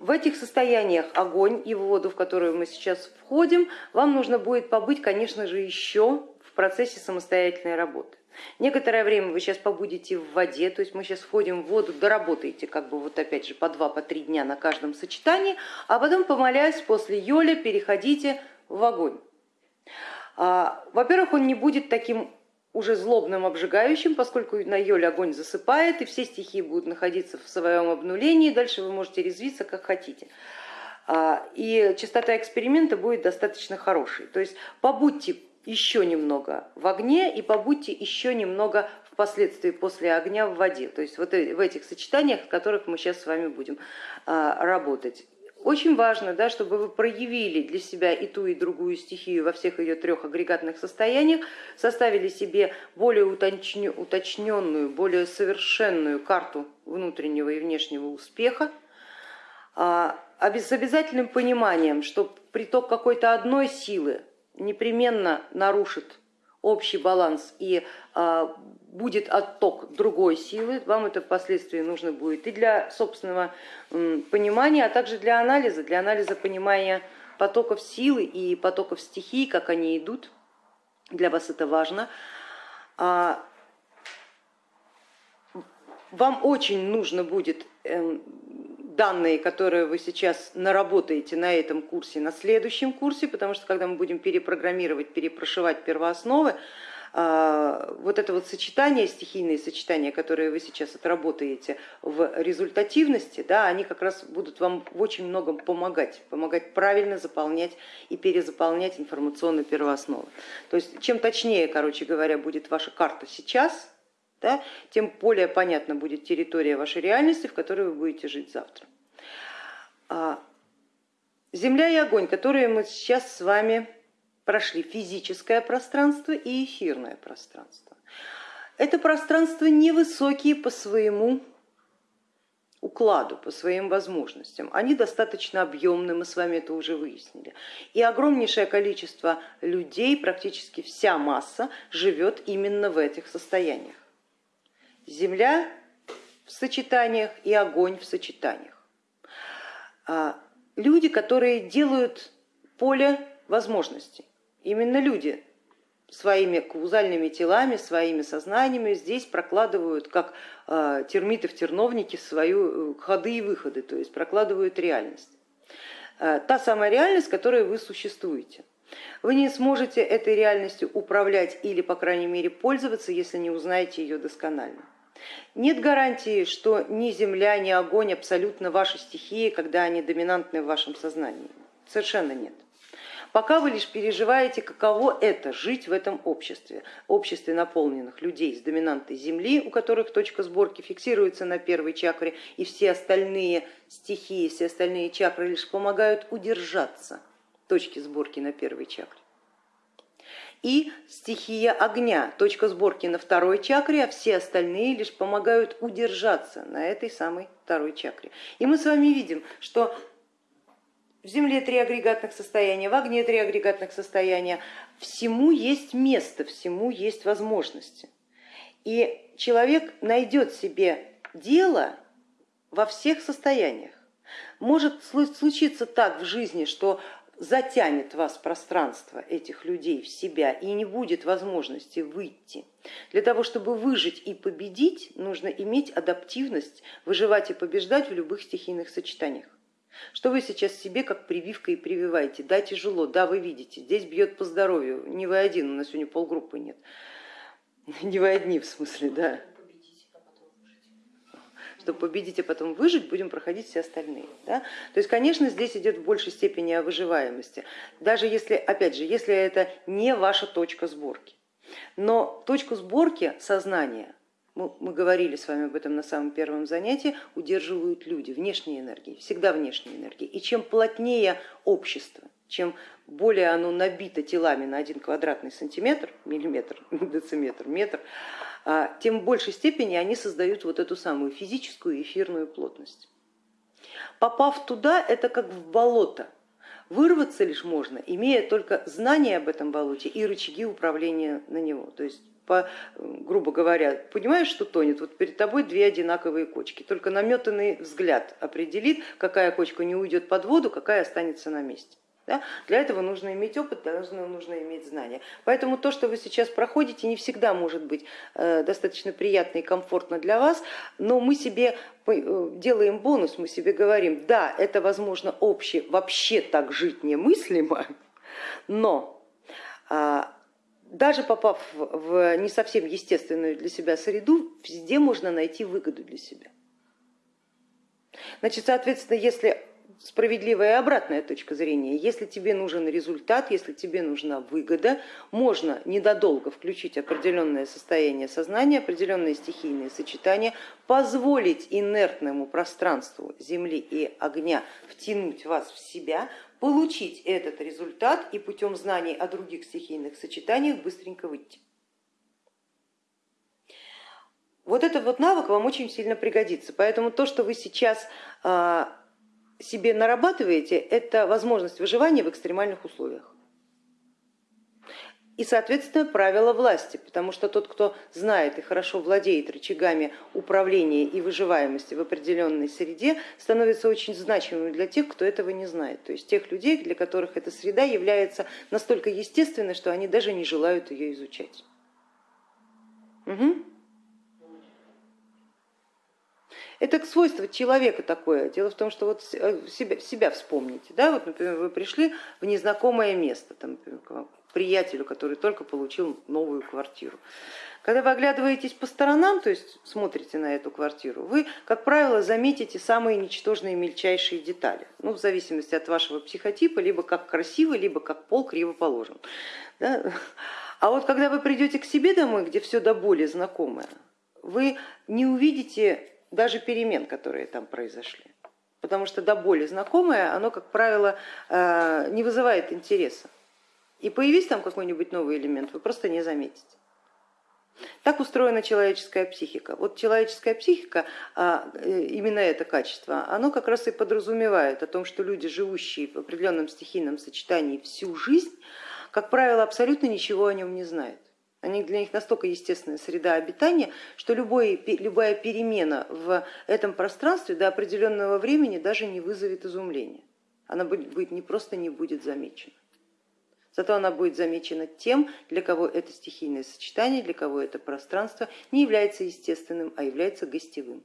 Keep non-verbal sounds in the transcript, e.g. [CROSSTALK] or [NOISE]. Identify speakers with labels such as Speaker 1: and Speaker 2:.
Speaker 1: в этих состояниях огонь и воду, в которую мы сейчас входим, вам нужно будет побыть, конечно же, еще в процессе самостоятельной работы. Некоторое время вы сейчас побудете в воде, то есть мы сейчас входим в воду, доработаете как бы вот опять же по два, по три дня на каждом сочетании, а потом, помолясь, после йоля переходите в огонь. А, во-первых, он не будет таким уже злобным, обжигающим, поскольку на йоле огонь засыпает, и все стихии будут находиться в своем обнулении, дальше вы можете резвиться как хотите. А, и частота эксперимента будет достаточно хорошей. То есть побудьте еще немного в огне и побудьте еще немного впоследствии после огня в воде. То есть вот в этих сочетаниях, в которых мы сейчас с вами будем а, работать. Очень важно, да, чтобы вы проявили для себя и ту, и другую стихию во всех ее трех агрегатных состояниях, составили себе более уточненную, более совершенную карту внутреннего и внешнего успеха, а, с обязательным пониманием, что приток какой-то одной силы непременно нарушит общий баланс и а, будет отток другой силы, вам это впоследствии нужно будет и для собственного понимания, а также для анализа, для анализа понимания потоков силы и потоков стихий, как они идут, для вас это важно. А, вам очень нужно будет эм, данные, которые вы сейчас наработаете на этом курсе, на следующем курсе, потому что когда мы будем перепрограммировать, перепрошивать первоосновы, а, вот это вот сочетание, стихийные сочетания, которые вы сейчас отработаете в результативности, да, они как раз будут вам в очень многом помогать, помогать правильно заполнять и перезаполнять информационную первооснову. То есть чем точнее, короче говоря, будет ваша карта сейчас, да, тем более понятна будет территория вашей реальности, в которой вы будете жить завтра. А, земля и огонь, которые мы сейчас с вами прошли, физическое пространство и эфирное пространство. Это пространство невысокие по своему укладу, по своим возможностям. Они достаточно объемны, мы с вами это уже выяснили. И огромнейшее количество людей, практически вся масса, живет именно в этих состояниях. Земля в сочетаниях и огонь в сочетаниях. А, люди, которые делают поле возможностей. Именно люди своими каузальными телами, своими сознаниями здесь прокладывают, как а, термиты в терновнике, свои э, ходы и выходы, то есть прокладывают реальность. А, та самая реальность, в которой вы существуете. Вы не сможете этой реальностью управлять или, по крайней мере, пользоваться, если не узнаете ее досконально. Нет гарантии, что ни земля, ни огонь абсолютно ваши стихии, когда они доминантны в вашем сознании. Совершенно нет. Пока вы лишь переживаете, каково это жить в этом обществе, обществе наполненных людей с доминантой Земли, у которых точка сборки фиксируется на первой чакре, и все остальные стихии, все остальные чакры лишь помогают удержаться точки сборки на первой чакре и стихия огня, точка сборки на второй чакре, а все остальные лишь помогают удержаться на этой самой второй чакре. И мы с вами видим, что в Земле три агрегатных состояния, в огне три агрегатных состояния, всему есть место, всему есть возможности. И человек найдет себе дело во всех состояниях. Может случиться так в жизни, что затянет вас пространство этих людей в себя и не будет возможности выйти. Для того, чтобы выжить и победить, нужно иметь адаптивность, выживать и побеждать в любых стихийных сочетаниях. Что вы сейчас себе как прививка и прививаете? Да, тяжело, да, вы видите, здесь бьет по здоровью, не вы один, у нас сегодня полгруппы нет. [LAUGHS] Не вы одни в смысле, да чтобы победить и потом выжить, будем проходить все остальные. Да? То есть, конечно, здесь идет в большей степени о выживаемости, даже если, опять же, если это не ваша точка сборки. Но точку сборки сознания, мы, мы говорили с вами об этом на самом первом занятии, удерживают люди, внешние энергии, всегда внешние энергии. И чем плотнее общество, чем более оно набито телами на один квадратный сантиметр, миллиметр, [LAUGHS] дециметр, метр, а, тем в большей степени они создают вот эту самую физическую эфирную плотность. Попав туда, это как в болото. Вырваться лишь можно, имея только знание об этом болоте и рычаги управления на него. То есть по, грубо говоря, понимаешь, что тонет, вот перед тобой две одинаковые кочки, только наметанный взгляд определит, какая кочка не уйдет под воду, какая останется на месте. Да? Для этого нужно иметь опыт, для этого нужно иметь знания. Поэтому то, что вы сейчас проходите, не всегда может быть э, достаточно приятно и комфортно для вас, но мы себе э, делаем бонус, мы себе говорим, да, это возможно общее, вообще так жить немыслимо, но а, даже попав в не совсем естественную для себя среду, везде можно найти выгоду для себя. Значит, соответственно, если справедливая и обратная точка зрения. Если тебе нужен результат, если тебе нужна выгода, можно недолго включить определенное состояние сознания, определенные стихийные сочетания, позволить инертному пространству Земли и огня втянуть вас в себя, получить этот результат и путем знаний о других стихийных сочетаниях быстренько выйти. Вот этот вот навык вам очень сильно пригодится, поэтому то, что вы сейчас а, себе нарабатываете, это возможность выживания в экстремальных условиях. И, соответственно, правила власти, потому что тот, кто знает и хорошо владеет рычагами управления и выживаемости в определенной среде, становится очень значимым для тех, кто этого не знает. То есть тех людей, для которых эта среда является настолько естественной, что они даже не желают ее изучать. Угу. Это свойство человека такое. Дело в том, что вот э, себя, себя вспомните. Да? Вот, например, вы пришли в незнакомое место, там, например, к приятелю, который только получил новую квартиру. Когда вы оглядываетесь по сторонам, то есть смотрите на эту квартиру, вы, как правило, заметите самые ничтожные мельчайшие детали, ну, в зависимости от вашего психотипа, либо как красиво, либо как пол криво положен. Да? А вот когда вы придете к себе домой, где все до боли знакомое, вы не увидите даже перемен, которые там произошли. Потому что до боли знакомое, оно, как правило, э, не вызывает интереса. И появись там какой-нибудь новый элемент, вы просто не заметите. Так устроена человеческая психика. Вот человеческая психика, а, э, именно это качество, оно как раз и подразумевает о том, что люди, живущие в определенном стихийном сочетании всю жизнь, как правило, абсолютно ничего о нем не знают. Они для них настолько естественная среда обитания, что любой, любая перемена в этом пространстве до определенного времени даже не вызовет изумления. Она будет, не просто не будет замечена. Зато она будет замечена тем, для кого это стихийное сочетание, для кого это пространство не является естественным, а является гостевым.